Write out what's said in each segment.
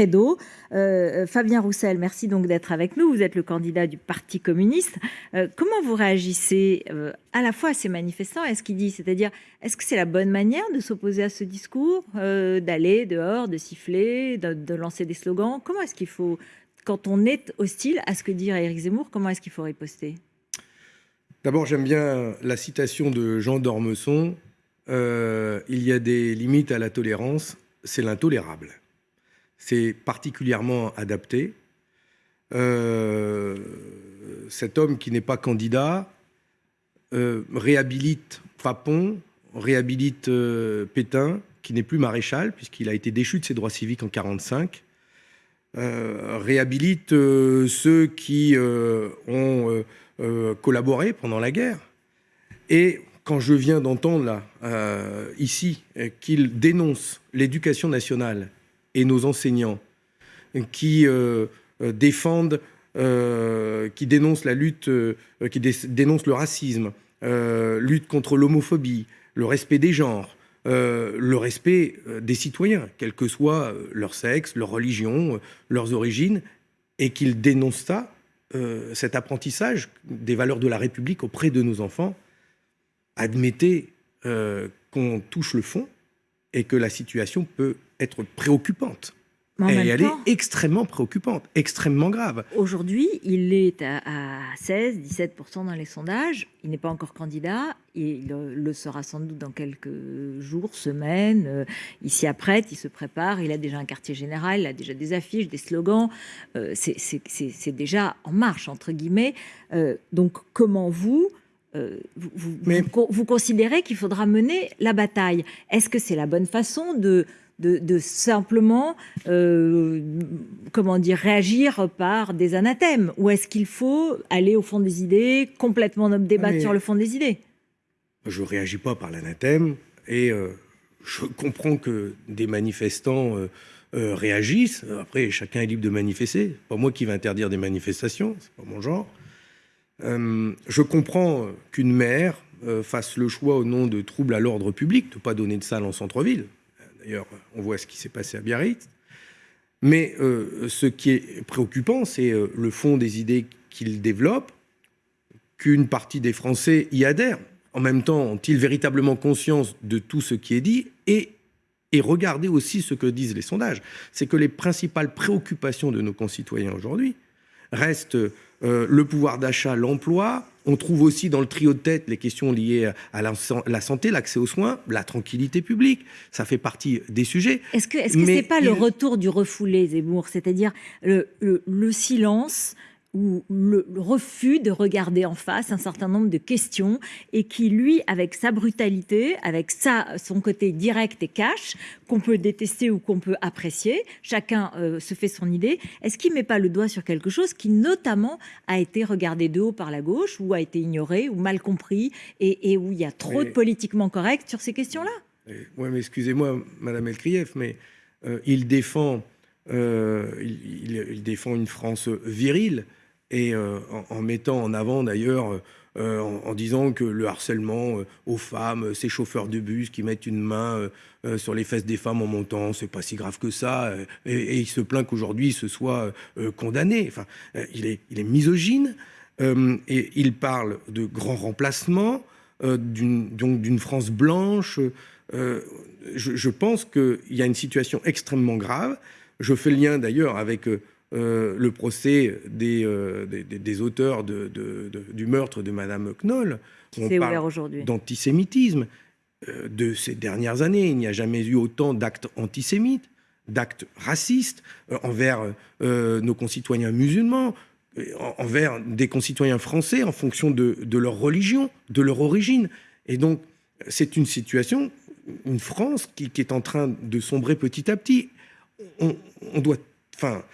credo. Fabien Roussel, merci donc d'être avec nous. Vous êtes le candidat du Parti communiste. comment vous réagissez à la fois à ces manifestants et à ce qu'ils disent? C'est-à-dire, est-ce que c'est la bonne manière de s'opposer à ce discours, d'aller dehors, de siffler, de, lancer des slogans? Comment est-ce qu'il faut quand on est hostile à ce que dit Éric Zemmour, comment est-ce qu'il faut riposter? D'abord, j'aime bien la citation de Jean d'Ormesson euh, Il y a des limites à la tolérance, c'est l'intolérable. C'est particulièrement adapté. Euh, cet homme qui n'est pas candidat euh, réhabilite Papon, réhabilite Pétain, qui n'est plus maréchal, puisqu'il a été déchu de ses droits civiques en 1945 euh, réhabilite euh, ceux qui euh, ont collaboré pendant la guerre. Et quand je viens d'entendre là, ici qu'il dénonce l'éducation nationale et nos enseignants qui défendent, qui dénoncent la lutte, qui dénoncent le racisme, lutte contre l'homophobie, le respect des genres, euh, le respect euh, des citoyens, quel que soit euh, leur sexe, leur religion, leurs origines, et qu'ils dénoncent ça, cet apprentissage des valeurs de la République auprès de nos enfants, admettez qu'on touche le fond et que la situation peut être préoccupante et elle est extrêmement préoccupante, extrêmement grave. Aujourd'hui, il est à, 16-17% dans les sondages. Il n'est pas encore candidat. Il le sera sans doute dans quelques jours, semaines. Euh, il s'y apprête, il se prépare. Il a déjà un quartier général, il a déjà des affiches, des slogans. Euh, c'est déjà en marche, entre guillemets. Euh, donc, comment vous... vous, vous, considérez qu'il faudra mener la bataille? Est-ce que c'est la bonne façon de, de, simplement, euh, comment dire, réagir par des anathèmes Ou est-ce qu'il faut aller au fond des idées, complètement débattre sur le fond des idées? Je ne réagis pas par l'anathème et euh, je comprends que des manifestants euh, réagissent. Après, chacun est libre de manifester. Pas moi qui vais interdire des manifestations, c'est pas mon genre. je comprends qu'une maire fasse le choix au nom de troubles à l'ordre public de ne pas donner de salle en centre-ville. D'ailleurs, on voit ce qui s'est passé à Biarritz. Mais euh, ce qui est préoccupant, c'est euh, le fond des idées qu'il développe, qu'une partie des Français y adhèrent. En même temps, ont-ils véritablement conscience de tout ce qui est dit et, et regardez aussi ce que disent les sondages. C'est que les principales préoccupations de nos concitoyens aujourd'hui restent euh, le pouvoir d'achat, l'emploi, on trouve aussi dans le trio de tête les questions liées à la, santé, l'accès aux soins, la tranquillité publique. Ça fait partie des sujets. Est-ce que ce n'est pas le retour du refoulé, Zemmour? C'est-à-dire le, silence ou le, refus de regarder en face un certain nombre de questions et qui, lui, avec sa brutalité, avec sa, son côté direct et cash, qu'on peut détester ou qu'on peut apprécier, chacun euh, se fait son idée, est-ce qu'il ne met pas le doigt sur quelque chose qui, notamment, a été regardé de haut par la gauche ou a été ignoré ou mal compris et, où il y a trop de politiquement correct sur ces questions-là? Oui, mais excusez-moi, Madame Elkrieff, mais euh, il défend... Euh, il, défend une France virile, et euh, en, mettant en avant d'ailleurs, euh, en, disant que le harcèlement euh, aux femmes, ces chauffeurs de bus qui mettent une main sur les fesses des femmes en montant, c'est pas si grave que ça, et, il se plaint qu'aujourd'hui ce soit condamné. Enfin, il, est, misogyne, et il parle de grands remplacements, d'une France blanche. Je, pense qu'il y a une situation extrêmement grave. Je fais le lien d'ailleurs avec euh, le procès des, euh, des, auteurs de, du meurtre de Madame Knoll. On parle d'antisémitisme. Euh, de ces dernières années, il n'y a jamais eu autant d'actes antisémites, d'actes racistes envers nos concitoyens musulmans, envers des concitoyens français en fonction de, leur religion, de leur origine. Et donc, c'est une situation, une France qui, est en train de sombrer petit à petit. On, on doit, enfin,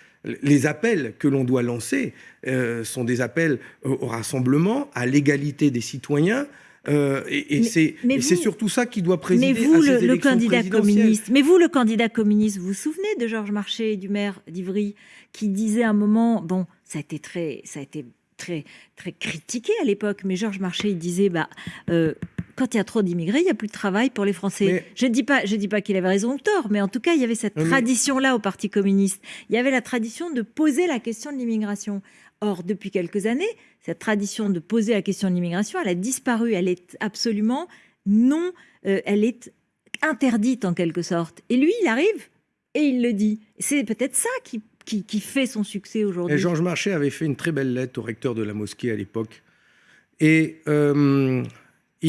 les appels que l'on doit lancer euh, sont des appels au, rassemblement, à l'égalité des citoyens. Euh, et, c'est surtout ça qui doit présider mais vous, à ces le, candidat communiste, Mais vous, le candidat communiste, vous vous souvenez de Georges Marchais, du maire d'Ivry, qui disait à un moment, bon, ça a été très, ça a été très, très critiqué à l'époque, mais Georges Marchais, il disait, bah, euh, quand il y a trop d'immigrés, il n'y a plus de travail pour les Français. Je ne dis pas, je dis pas qu'il avait raison ou tort, mais en tout cas, il y avait cette tradition-là au Parti communiste. Il y avait la tradition de poser la question de l'immigration. Or, depuis quelques années, cette tradition de poser la question de l'immigration, elle a disparu. Elle est absolument non, euh, elle est interdite en quelque sorte. Et lui, il arrive et il le dit. C'est peut-être ça qui, qui, fait son succès aujourd'hui. Georges Marchais avait fait une très belle lettre au recteur de la mosquée à l'époque. Et euh,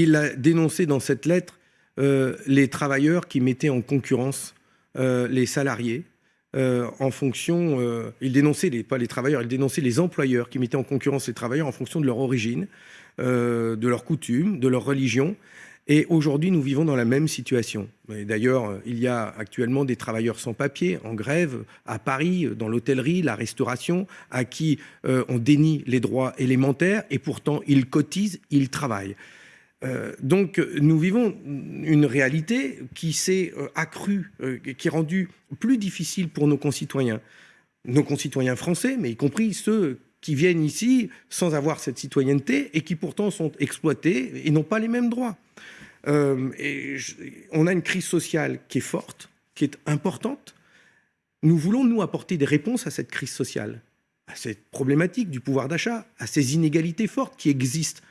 il a dénoncé dans cette lettre euh, les travailleurs qui mettaient en concurrence les salariés euh, en fonction, euh, il dénonçait les, pas les travailleurs, il dénonçait les employeurs qui mettaient en concurrence les travailleurs en fonction de leur origine, euh, de leurs coutumes, de leur religion. Et aujourd'hui, nous vivons dans la même situation. D'ailleurs, il y a actuellement des travailleurs sans papier en grève à Paris, dans l'hôtellerie, la restauration, à qui on dénie les droits élémentaires et pourtant ils cotisent, ils travaillent. Euh, donc nous vivons une réalité qui s'est euh, accrue, euh, qui est rendue plus difficile pour nos concitoyens. Nos concitoyens français, mais y compris ceux qui viennent ici sans avoir cette citoyenneté et qui pourtant sont exploités et n'ont pas les mêmes droits. on a une crise sociale qui est forte, qui est importante. Nous voulons, nous, apporter des réponses à cette crise sociale, à cette problématique du pouvoir d'achat, à ces inégalités fortes qui existent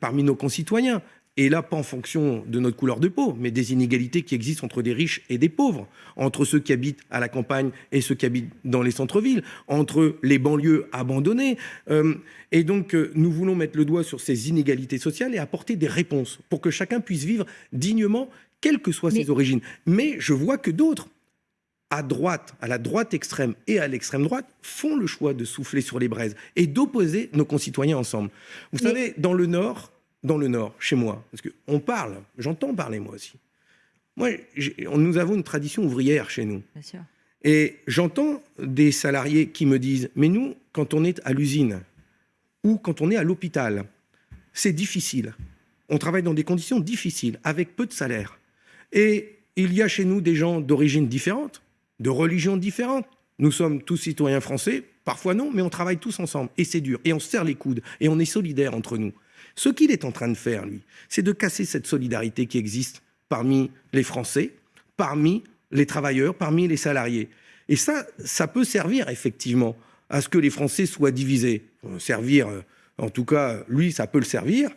parmi nos concitoyens. Et là, pas en fonction de notre couleur de peau, mais des inégalités qui existent entre des riches et des pauvres, entre ceux qui habitent à la campagne et ceux qui habitent dans les centres-villes, entre les banlieues abandonnées. Euh, et donc, euh, nous voulons mettre le doigt sur ces inégalités sociales et apporter des réponses pour que chacun puisse vivre dignement, quelles que soient ses origines. Mais je vois que d'autres, à droite, à la droite extrême et à l'extrême droite, font le choix de souffler sur les braises et d'opposer nos concitoyens ensemble. Vous savez, dans le Nord, dans le Nord, chez moi, parce qu'on parle, j'entends parler moi aussi. Moi, nous avons une tradition ouvrière chez nous. Bien sûr. Et j'entends des salariés qui me disent, mais nous, quand on est à l'usine ou quand on est à l'hôpital, c'est difficile. On travaille dans des conditions difficiles, avec peu de salaire. Et il y a chez nous des gens d'origine différente, de religions différentes. Nous sommes tous citoyens français, parfois non, mais on travaille tous ensemble, et c'est dur, et on se serre les coudes, et on est solidaires entre nous. Ce qu'il est en train de faire, lui, c'est de casser cette solidarité qui existe parmi les Français, parmi les travailleurs, parmi les salariés. Et ça, ça peut servir effectivement à ce que les Français soient divisés. Servir, euh, en tout cas, lui, ça peut le servir.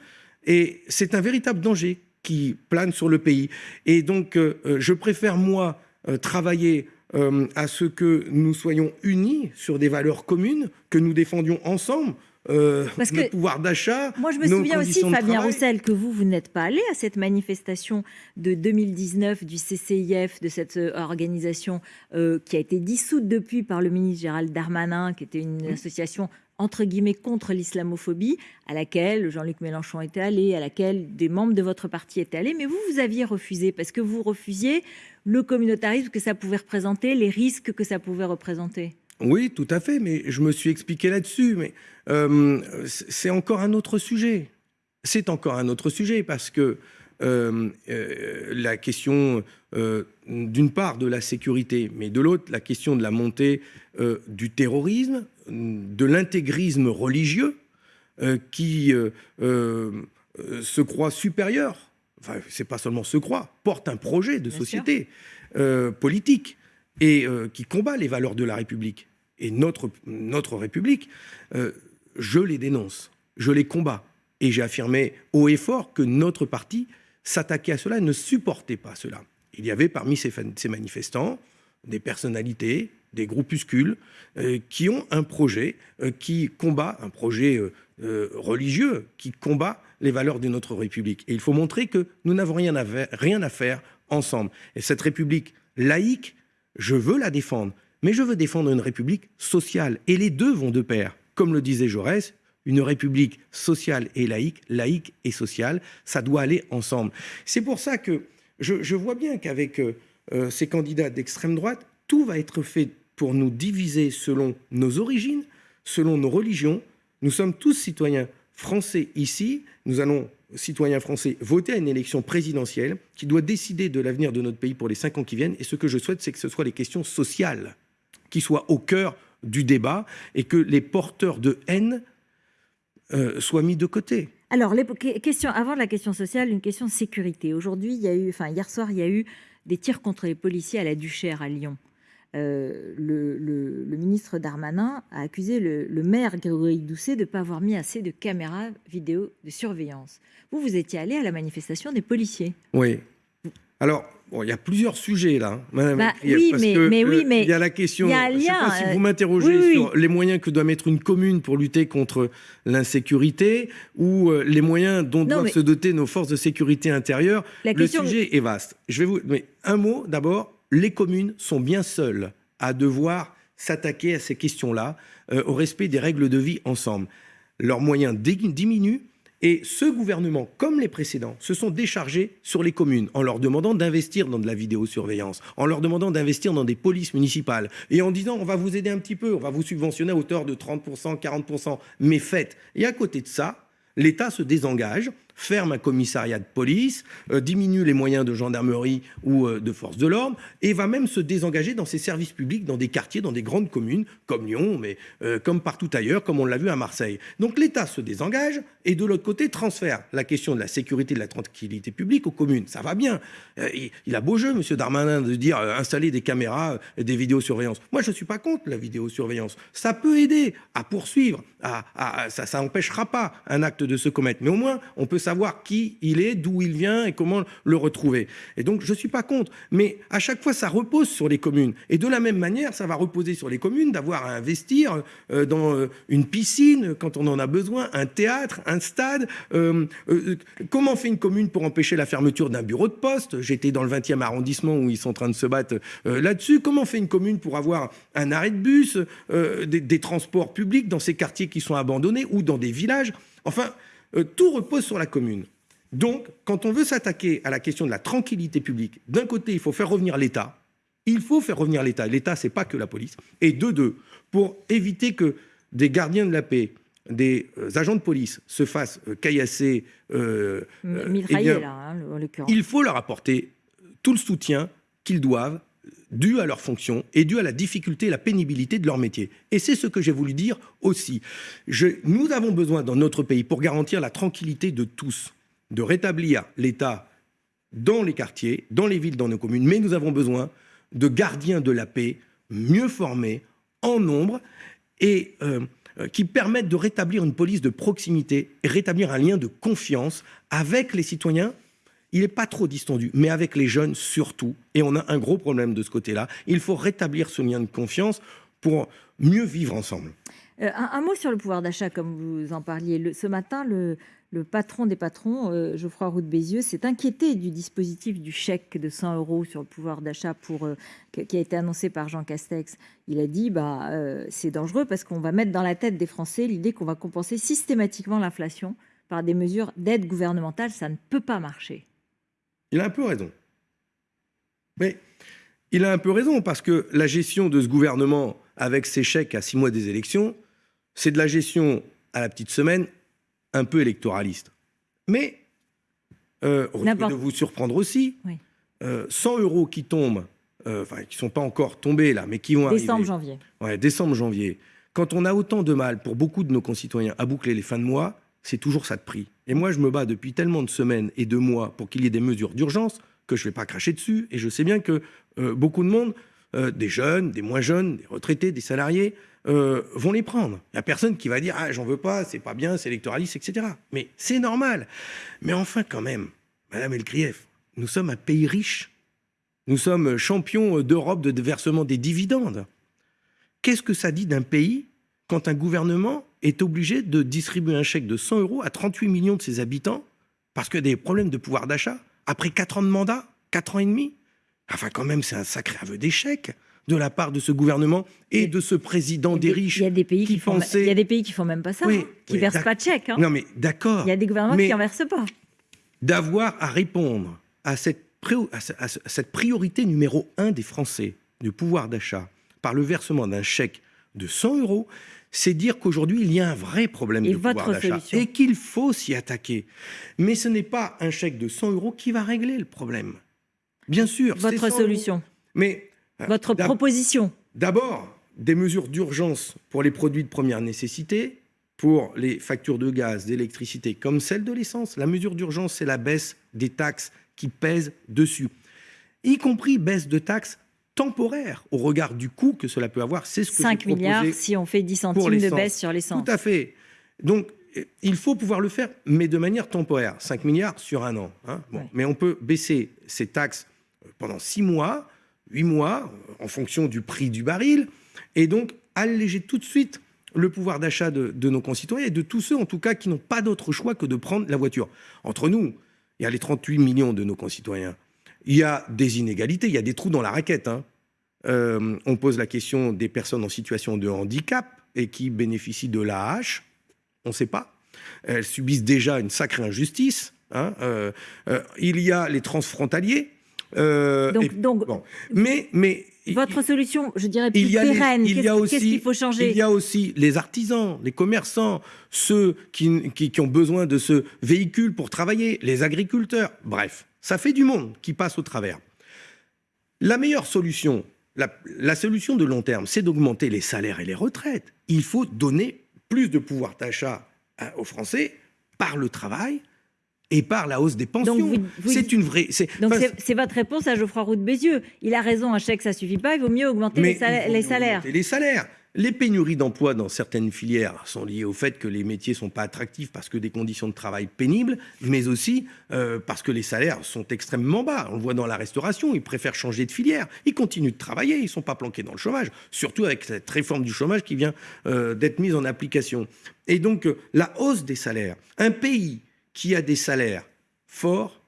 Et c'est un véritable danger qui plane sur le pays. Et donc, euh, euh, je préfère, moi, travailler euh, à ce que nous soyons unis sur des valeurs communes, que nous défendions ensemble euh, le pouvoir d'achat. Moi, je me souviens aussi, Fabien Roussel, que vous, vous n'êtes pas allé à cette manifestation de 2019 du CCIF, de cette euh, organisation qui a été dissoute depuis par le ministre Gérald Darmanin, qui était une association entre guillemets contre l'islamophobie, à laquelle Jean-Luc Mélenchon était allé, à laquelle des membres de votre parti étaient allés, mais vous, vous aviez refusé, parce que vous refusiez le communautarisme que ça pouvait représenter, les risques que ça pouvait représenter. Oui, tout à fait, mais je me suis expliqué là-dessus, mais euh, c'est encore un autre sujet. C'est encore un autre sujet, parce que euh, euh, la question, d'une part, de la sécurité, mais de l'autre, la question de la montée du terrorisme, de l'intégrisme religieux euh, qui euh, euh, se croit supérieur, enfin, c'est pas seulement se croit, porte un projet de société politique et qui combat les valeurs de la République. Et notre, notre République, je les dénonce, je les combats. Et j'ai affirmé haut et fort que notre parti s'attaquait à cela, ne supportait pas cela. Il y avait parmi ces, ces manifestants des personnalités, des groupuscules euh, qui ont un projet euh, qui combat, un projet euh, religieux, qui combat les valeurs de notre République. Et il faut montrer que nous n'avons rien, rien à faire ensemble. Et cette République laïque, je veux la défendre, mais je veux défendre une République sociale. Et les deux vont de pair. Comme le disait Jaurès, une République sociale et laïque, laïque et sociale, ça doit aller ensemble. C'est pour ça que je vois bien qu'avec ces candidats d'extrême droite, tout va être fait pour nous diviser selon nos origines, selon nos religions. Nous sommes tous citoyens français ici. Nous allons, citoyens français, voter à une élection présidentielle qui doit décider de l'avenir de notre pays pour les cinq ans qui viennent. Et ce que je souhaite, c'est que ce soit les questions sociales qui soient au cœur du débat et que les porteurs de haine euh, soient mis de côté. Alors, avant la question sociale, une question de sécurité. Aujourd'hui, il y a eu, enfin hier soir, il y a eu des tirs contre les policiers à la Duchère à Lyon. Euh, le, ministre Darmanin a accusé le, maire Grégory Doucet de ne pas avoir mis assez de caméras vidéo de surveillance. Vous, vous étiez allé à la manifestation des policiers. Oui. Alors, Bon, il y a plusieurs sujets là, Madame bah, oui, mais, mais, oui, mais il y a la question. Il y a un je sais pas si vous m'interrogez sur les moyens que doit mettre une commune pour lutter contre l'insécurité ou euh, les moyens dont doivent se doter nos forces de sécurité intérieure. le sujet est vaste. Je vais vous, mais un mot d'abord. Les communes sont bien seules à devoir s'attaquer à ces questions-là, euh, au respect des règles de vie ensemble. Leurs moyens diminuent et ce gouvernement, comme les précédents, se sont déchargés sur les communes en leur demandant d'investir dans de la vidéosurveillance, en leur demandant d'investir dans des polices municipales et en disant on va vous aider un petit peu, on va vous subventionner à hauteur de 30%, 40%, mais faites. Et à côté de ça, l'État se désengage ferme un commissariat de police, euh, diminue les moyens de gendarmerie ou euh, de force de l'ordre, et va même se désengager dans ses services publics, dans des quartiers, dans des grandes communes, comme Lyon, mais euh, comme partout ailleurs, comme on l'a vu à Marseille. Donc l'État se désengage, et de l'autre côté, transfère la question de la sécurité et de la tranquillité publique aux communes. Ça va bien. il, a beau jeu, M. Darmanin, de dire installer des caméras, des vidéosurveillances. Moi, je ne suis pas contre la vidéosurveillance. Ça peut aider à poursuivre, ça n'empêchera pas un acte de se commettre. Mais au moins, on peut savoir qui il est, d'où il vient et comment le retrouver. Et donc, je ne suis pas contre. Mais à chaque fois, ça repose sur les communes. Et de la même manière, ça va reposer sur les communes d'avoir à investir euh, dans euh, une piscine quand on en a besoin, un théâtre, un stade. Euh, comment fait une commune pour empêcher la fermeture d'un bureau de poste? J'étais dans le 20e arrondissement où ils sont en train de se battre là-dessus. Comment fait une commune pour avoir un arrêt de bus, des, des transports publics dans ces quartiers qui sont abandonnés ou dans des villages? Enfin, euh, tout repose sur la commune. Donc, quand on veut s'attaquer à la question de la tranquillité publique, d'un côté, il faut faire revenir l'État. Il faut faire revenir l'État. L'État, c'est pas que la police. Et de deux, pour éviter que des gardiens de la paix, des euh, agents de police se fassent euh, caillasser, euh, eh là, hein, il faut leur apporter tout le soutien qu'ils doivent dû à leur fonction et dû à la difficulté et la pénibilité de leur métier. Et c'est ce que j'ai voulu dire aussi. nous avons besoin dans notre pays, pour garantir la tranquillité de tous, de rétablir l'État dans les quartiers, dans les villes, dans nos communes, mais nous avons besoin de gardiens de la paix mieux formés, en nombre, et euh, qui permettent de rétablir une police de proximité et rétablir un lien de confiance avec les citoyens il n'est pas trop distendu, mais avec les jeunes surtout, et on a un gros problème de ce côté-là, il faut rétablir ce lien de confiance pour mieux vivre ensemble. Euh, un, mot sur le pouvoir d'achat, comme vous en parliez. ce matin, le, patron des patrons, euh, Geoffroy Roux de Bézieux, s'est inquiété du dispositif du chèque de 100 euros sur le pouvoir d'achat euh, qui a été annoncé par Jean Castex. Il a dit bah c'est dangereux parce qu'on va mettre dans la tête des Français l'idée qu'on va compenser systématiquement l'inflation par des mesures d'aide gouvernementale. Ça ne peut pas marcher. Il a un peu raison. Mais il a un peu raison parce que la gestion de ce gouvernement avec ses chèques à six mois des élections, c'est de la gestion à la petite semaine un peu électoraliste. Mais, euh, de vous surprendre aussi, 100 euh, euros qui tombent, euh, enfin qui ne sont pas encore tombés là, mais qui vont arriver. Décembre, janvier. Ouais, décembre, janvier. Quand on a autant de mal pour beaucoup de nos concitoyens à boucler les fins de mois, c'est toujours ça de prix. Et moi, je me bats depuis tellement de semaines et de mois pour qu'il y ait des mesures d'urgence que je ne vais pas cracher dessus. Et je sais bien que euh, beaucoup de monde, euh, des jeunes, des moins jeunes, des retraités, des salariés, euh, vont les prendre. Il n'y a personne qui va dire Ah, j'en veux pas, c'est pas bien, c'est électoraliste, etc. Mais c'est normal. Mais enfin, quand même, Madame Elkrief, nous sommes un pays riche. Nous sommes champions d'Europe de versement des dividendes. Qu'est-ce que ça dit d'un pays quand un gouvernement est obligé de distribuer un chèque de 100 euros à 38 millions de ses habitants parce qu'il y a des problèmes de pouvoir d'achat après 4 ans de mandat, 4 ans et demi. Enfin, quand même, c'est un sacré aveu d'échec de la part de ce gouvernement et de ce président des riches. Il y a des pays qui, font, il y a des pays qui font même pas ça, hein, qui ne versent pas de chèque. Hein. Non, mais d'accord. Il y a des gouvernements qui n'en versent pas. D'avoir à répondre à cette, à cette priorité numéro un des Français, du pouvoir d'achat, par le versement d'un chèque de 100 euros, c'est dire qu'aujourd'hui, il y a un vrai problème de pouvoir d'achat et qu'il faut s'y attaquer. Mais ce n'est pas un chèque de 100 euros qui va régler le problème. Bien sûr. Votre solution. Mais euh, votre proposition. D'abord, des mesures d'urgence pour les produits de première nécessité, pour les factures de gaz, d'électricité, comme celle de l'essence. La mesure d'urgence, c'est la baisse des taxes qui pèsent dessus, y compris baisse de taxes temporaires au regard du coût que cela peut avoir. C'est ce que 5 milliards si on fait 10 centimes de baisse sur l'essence. Tout à fait. Donc, il faut pouvoir le faire, mais de manière temporaire. 5 milliards sur un an. Hein. Mais on peut baisser ces taxes pendant 6 mois, 8 mois, en fonction du prix du baril, et donc alléger tout de suite le pouvoir d'achat de, nos concitoyens et de tous ceux, en tout cas, qui n'ont pas d'autre choix que de prendre la voiture. Entre nous, il y a les 38 millions de nos concitoyens. Il y a des inégalités, il y a des trous dans la raquette. Hein. Euh, on pose la question des personnes en situation de handicap et qui bénéficient de l'AH. On ne sait pas. Elles subissent déjà une sacrée injustice. Hein. Euh, euh, il y a les transfrontaliers. donc, mais, mais votre solution, je dirais, plus pérenne, qu'est-ce qu'il faut changer Il y a aussi les artisans, les commerçants, ceux qui, qui, ont besoin de ce véhicule pour travailler, les agriculteurs. Bref, ça fait du monde qui passe au travers. La meilleure solution, la, la solution de long terme, c'est d'augmenter les salaires et les retraites. Il faut donner plus de pouvoir d'achat aux Français par le travail, et par la hausse des pensions. C'est une vraie. Donc c'est votre réponse à Geoffroy Roux de Bézieux. Il a raison, un chèque ça suffit pas. Il vaut mieux augmenter les, salaires. les salaires. Les pénuries d'emploi dans certaines filières sont liées au fait que les métiers sont pas attractifs parce que des conditions de travail pénibles, mais aussi euh, parce que les salaires sont extrêmement bas. On le voit dans la restauration, ils préfèrent changer de filière. Ils continuent de travailler, ils sont pas planqués dans le chômage, surtout avec cette réforme du chômage qui vient euh, d'être mise en application. Et donc euh, la hausse des salaires, un pays qui a des salaires forts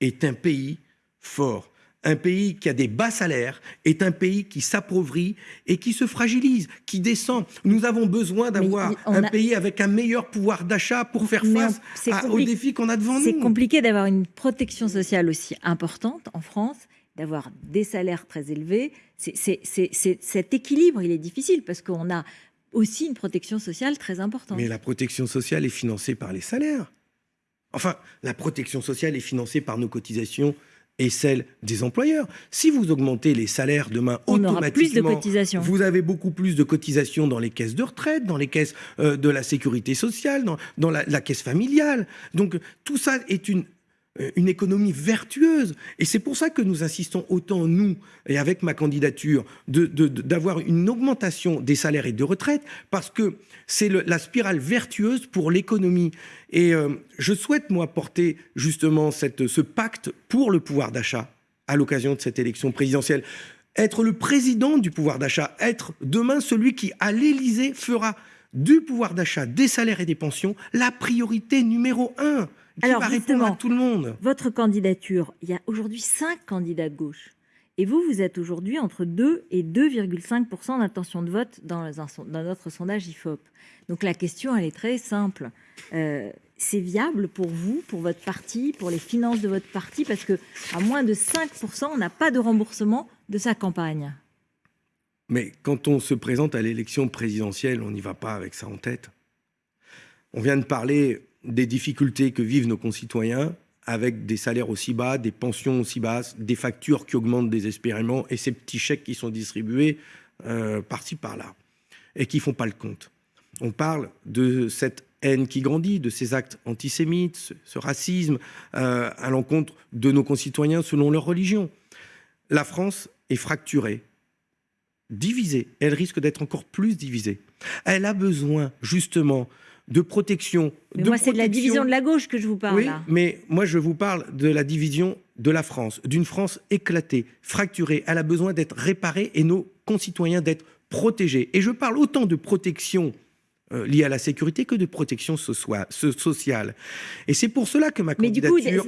est un pays fort. Un pays qui a des bas salaires est un pays qui s'appauvrit et qui se fragilise, qui descend. Nous avons besoin d'avoir un pays avec un meilleur pouvoir d'achat pour faire face aux défis qu'on a devant nous. C'est compliqué d'avoir une protection sociale aussi importante en France, d'avoir des salaires très élevés. cet équilibre, il est difficile parce qu'on a aussi une protection sociale très importante. Mais la protection sociale est financée par les salaires. Enfin, la protection sociale est financée par nos cotisations et celles des employeurs. Si vous augmentez les salaires demain On automatiquement, plus de cotisations. vous avez beaucoup plus de cotisations dans les caisses de retraite, dans les caisses euh, de la sécurité sociale, dans, la, caisse familiale. Donc tout ça est une une économie vertueuse. Et c'est pour ça que nous insistons autant, nous, et avec ma candidature, d'avoir une augmentation des salaires et de retraite, parce que c'est la spirale vertueuse pour l'économie. Et euh, je souhaite, moi, porter justement cette, ce pacte pour le pouvoir d'achat à l'occasion de cette élection présidentielle. Être le président du pouvoir d'achat, être demain celui qui, à l'Élysée, fera du pouvoir d'achat, des salaires et des pensions la priorité numéro un. Alors, va répondre à tout le monde Votre candidature, il y a aujourd'hui cinq candidats de gauche. Et vous, vous êtes aujourd'hui entre 2 et 2,5% d'intention de vote dans, dans, notre sondage IFOP. Donc la question, elle est très simple. Euh, c'est viable pour vous, pour votre parti, pour les finances de votre parti, parce que à moins de 5% on n'a pas de remboursement de sa campagne. Mais quand on se présente à l'élection présidentielle, on n'y va pas avec ça en tête. On vient de parler des difficultés que vivent nos concitoyens avec des salaires aussi bas, des pensions aussi basses, des factures qui augmentent désespérément et ces petits chèques qui sont distribués euh, par-ci par-là et qui font pas le compte. On parle de cette haine qui grandit, de ces actes antisémites, ce, racisme euh, à l'encontre de nos concitoyens selon leur religion. La France est fracturée, divisée. Elle risque d'être encore plus divisée. Elle a besoin justement de protection. Mais moi, c'est de la division de la gauche que je vous parle. Oui, mais moi, je vous parle de la division de la France, d'une France éclatée, fracturée. Elle a besoin d'être réparée et nos concitoyens d'être protégés. Et je parle autant de protection euh, liée à la sécurité que de protection sociale. Et c'est pour cela que ma candidature,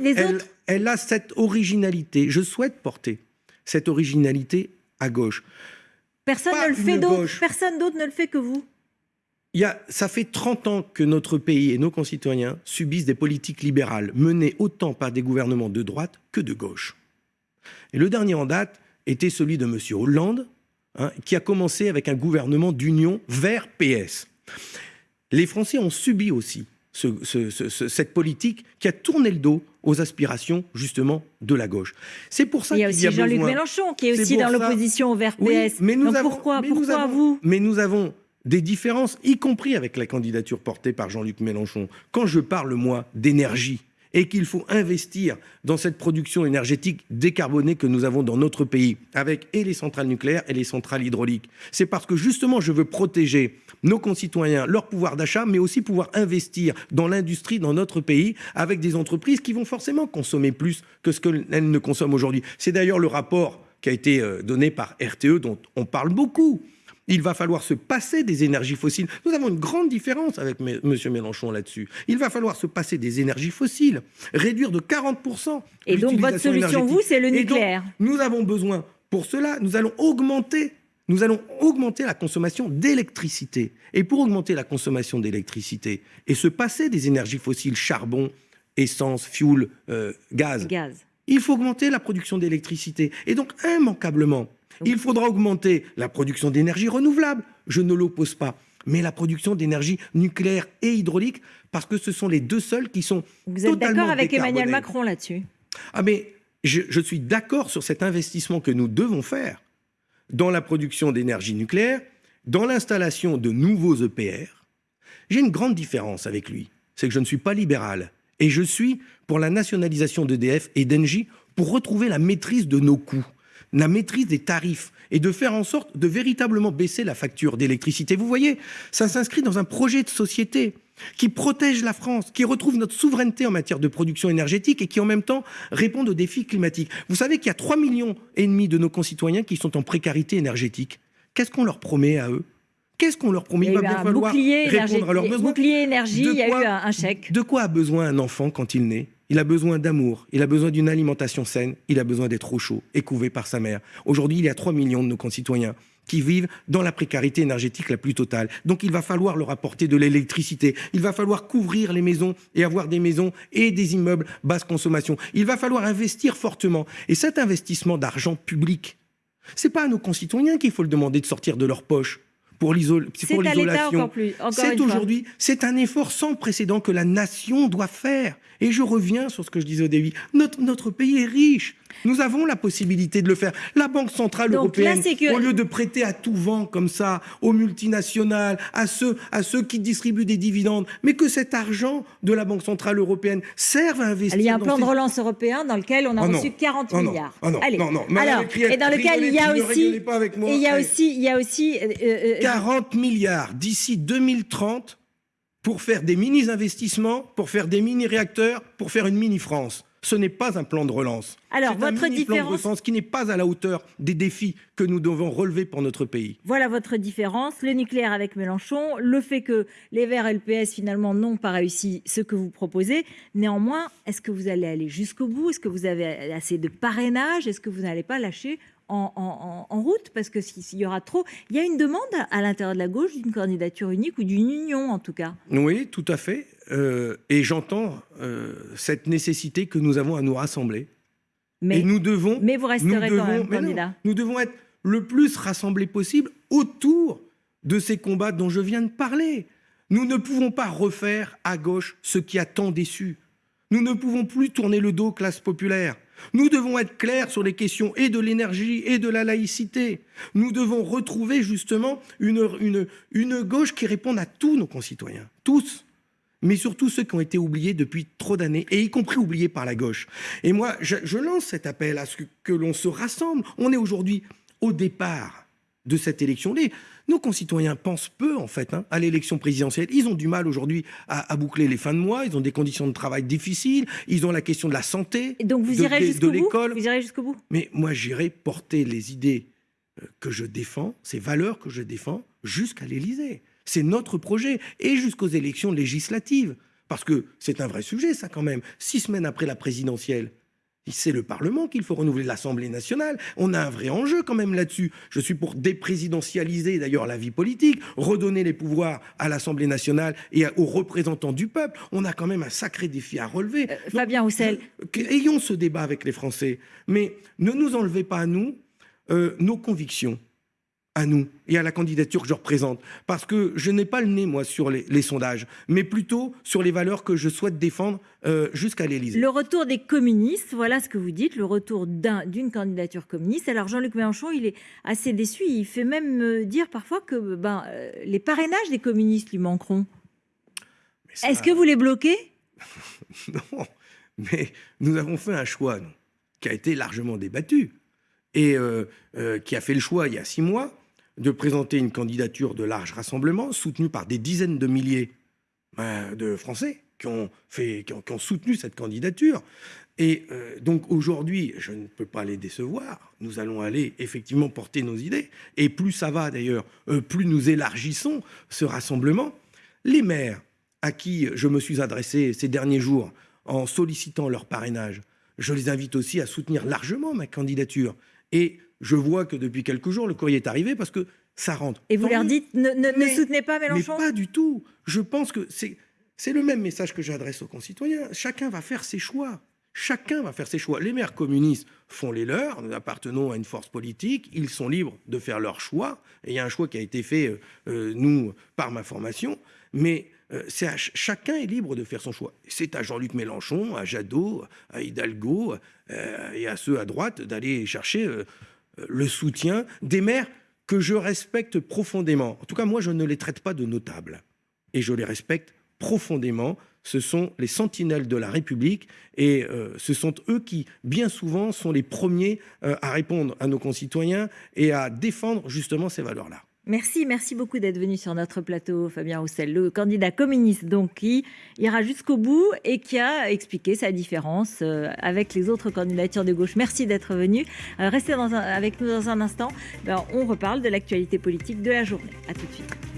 elle, a cette originalité. Je souhaite porter cette originalité à gauche. Personne ne le fait d'autre. Personne d'autre ne le fait que vous ça fait 30 ans que notre pays et nos concitoyens subissent des politiques libérales menées autant par des gouvernements de droite que de gauche. Et le dernier en date était celui de M. Hollande, hein, qui a commencé avec un gouvernement d'union vers PS. Les Français ont subi aussi cette politique qui a tourné le dos aux aspirations justement de la gauche. C'est pour ça qu'il y a aussi Jean-Luc Mélenchon qui est, aussi dans l'opposition au vert PS. mais nous avons, pourquoi, pourquoi vous? Mais nous avons des différences, y compris avec la candidature portée par Jean-Luc Mélenchon. Quand je parle, moi, d'énergie, et qu'il faut investir dans cette production énergétique décarbonée que nous avons dans notre pays, avec et les centrales nucléaires et les centrales hydrauliques. C'est parce que justement, je veux protéger nos concitoyens, leur pouvoir d'achat, mais aussi pouvoir investir dans l'industrie dans notre pays, avec des entreprises qui vont forcément consommer plus que ce qu'elles ne consomment aujourd'hui. C'est d'ailleurs le rapport qui a été euh, donné par RTE, dont on parle beaucoup. Il va falloir se passer des énergies fossiles. Nous avons une grande différence avec M. Mélenchon là-dessus. Il va falloir se passer des énergies fossiles, réduire de 40%. Et donc votre solution, vous, c'est le nucléaire. nous avons besoin, pour cela, nous allons augmenter nous allons augmenter la consommation d'électricité. Et pour augmenter la consommation d'électricité et se passer des énergies fossiles, charbon, essence, fuel, euh, gaz, gaz, il faut augmenter la production d'électricité. Et donc, immanquablement, il faudra augmenter la production d'énergie renouvelable, je ne l'oppose pas, mais la production d'énergie nucléaire et hydraulique, parce que ce sont les deux seuls qui sont Vous êtes d'accord avec Emmanuel Macron là-dessus? Ah mais je, je suis d'accord sur cet investissement que nous devons faire dans la production d'énergie nucléaire, dans l'installation de nouveaux EPR. J'ai une grande différence avec lui, c'est que je ne suis pas libéral, et je suis pour la nationalisation d'EDF et d'Engie pour retrouver la maîtrise de nos coûts la maîtrise des tarifs et de faire en sorte de véritablement baisser la facture d'électricité. Vous voyez, ça s'inscrit dans un projet de société qui protège la France, qui retrouve notre souveraineté en matière de production énergétique et qui en même temps répond aux défis climatiques. Vous savez qu'il y a 3 millions et demi de nos concitoyens qui sont en précarité énergétique. Qu'est-ce qu'on leur promet à eux? Qu'est-ce qu'on leur promet? Il, va bien falloir répondre à leurs besoins. Bouclier énergie, il y a eu un chèque. De quoi a besoin un enfant quand il naît? Il a besoin d'amour, il a besoin d'une alimentation saine, il a besoin d'être au chaud et couvé par sa mère. Aujourd'hui, il y a 3 millions de nos concitoyens qui vivent dans la précarité énergétique la plus totale. Donc il va falloir leur apporter de l'électricité, il va falloir couvrir les maisons et avoir des maisons et des immeubles basse consommation. Il va falloir investir fortement. Et cet investissement d'argent public, c'est pas à nos concitoyens qu'il faut le demander de sortir de leur poche pour l'isolation. C'est aujourd'hui, c'est un effort sans précédent que la nation doit faire. Et je reviens sur ce que je disais au début. Notre, notre pays est riche. Nous avons la possibilité de le faire. La Banque Centrale Européenne, au lieu de prêter à tout vent comme ça aux multinationales, à ceux, à ceux qui distribuent des dividendes, mais que cet argent de la Banque Centrale Européenne serve à investir. Il y a un plan de relance européen dans lequel on a oh reçu 40 milliards. Oh non, Allez. non, non. Alors, et dans lequel il y a aussi, et il y a aussi, il y a aussi 40 milliards d'ici 2030 pour faire des mini-investissements, pour faire des mini-réacteurs, pour faire une mini-France ce n'est pas un plan de relance. Alors, votre un différence... plan de relance qui n'est pas à la hauteur des défis que nous devons relever pour notre pays. Voilà votre différence. Le nucléaire avec Mélenchon, le fait que les Verts et le PS, finalement, n'ont pas réussi ce que vous proposez. Néanmoins, est-ce que vous allez aller jusqu'au bout? Est-ce que vous avez assez de parrainage? Est-ce que vous n'allez pas lâcher en, route? Parce que s'il y aura trop, il y a une demande à l'intérieur de la gauche d'une candidature unique ou d'une union en tout cas. Oui, tout à fait. Euh, et j'entends euh, cette nécessité que nous avons à nous rassembler. Mais, et nous devons. Mais vous resterez quand même candidat. nous devons être le plus rassemblés possible autour de ces combats dont je viens de parler. Nous ne pouvons pas refaire à gauche ce qui a tant déçu. Nous ne pouvons plus tourner le dos aux classes populaires. Nous devons être clairs sur les questions et de l'énergie et de la laïcité. Nous devons retrouver justement une, une, une gauche qui réponde à tous nos concitoyens, tous mais surtout ceux qui ont été oubliés depuis trop d'années, et y compris oubliés par la gauche. Et moi, je, lance cet appel à ce que, l'on se rassemble. On est aujourd'hui au départ de cette élection. Les, nos concitoyens pensent peu, en fait, hein, à l'élection présidentielle. Ils ont du mal aujourd'hui à, boucler les fins de mois, ils ont des conditions de travail difficiles, ils ont la question de la santé, donc vous irez de, l'école. Vous irez jusqu'au bout Mais moi, j'irai porter les idées euh, que je défends, ces valeurs que je défends, jusqu'à l'Élysée. C'est notre projet, et jusqu'aux élections législatives. Parce que c'est un vrai sujet, ça, quand même. Six semaines après la présidentielle, c'est le Parlement qu'il faut renouveler, l'Assemblée nationale. On a un vrai enjeu quand même là-dessus. Je suis pour déprésidentialiser d'ailleurs la vie politique, redonner les pouvoirs à l'Assemblée nationale et aux représentants du peuple. On a quand même un sacré défi à relever. Euh, Fabien Roussel. ayons ce débat avec les Français. Mais ne nous enlevez pas à nous euh, nos convictions. À nous et à la candidature que je représente. Parce que je n'ai pas le nez, moi, sur les, sondages, mais plutôt sur les valeurs que je souhaite défendre euh, jusqu'à l'Élysée. Le retour des communistes, voilà ce que vous dites, le retour d'une candidature communiste. Alors Jean-Luc Mélenchon, il est assez déçu. Il fait même euh, dire parfois que ben, euh, les parrainages des communistes lui manqueront. Est-ce que vous les bloquez? Non, mais nous avons fait un choix qui a été largement débattu et qui a fait le choix il y a six mois de présenter une candidature de large rassemblement soutenue par des dizaines de milliers euh, de Français qui ont, fait, qui ont, soutenu cette candidature. Et euh, donc aujourd'hui, je ne peux pas les décevoir. Nous allons aller effectivement porter nos idées. Et plus ça va d'ailleurs, euh, plus nous élargissons ce rassemblement. Les maires à qui je me suis adressé ces derniers jours en sollicitant leur parrainage, je les invite aussi à soutenir largement ma candidature. Et je vois que depuis quelques jours, le courrier est arrivé parce que ça rentre. Et vous leur dites, ne, soutenez pas Mélenchon Mais pas du tout. Je pense que c'est le même message que j'adresse aux concitoyens. Chacun va faire ses choix. Chacun va faire ses choix. Les maires communistes font les leurs. Nous appartenons à une force politique. Ils sont libres de faire leurs choix. Et il y a un choix qui a été fait, euh, euh, nous, par ma formation. Mais euh, chacun est libre de faire son choix. C'est à Jean-Luc Mélenchon, à Jadot, à Hidalgo et à ceux à droite d'aller chercher le soutien des maires que je respecte profondément. En tout cas, moi, je ne les traite pas de notables. Et je les respecte profondément. Ce sont les sentinelles de la République et euh, ce sont eux qui, bien souvent, sont les premiers euh, à répondre à nos concitoyens et à défendre justement ces valeurs-là. Merci, merci beaucoup d'être venu sur notre plateau, Fabien Roussel, le candidat communiste donc qui ira jusqu'au bout et qui a expliqué sa différence euh, avec les autres candidatures de gauche. Merci d'être venu. Euh, restez avec nous dans un instant. Ben, on reparle de l'actualité politique de la journée. À tout de suite.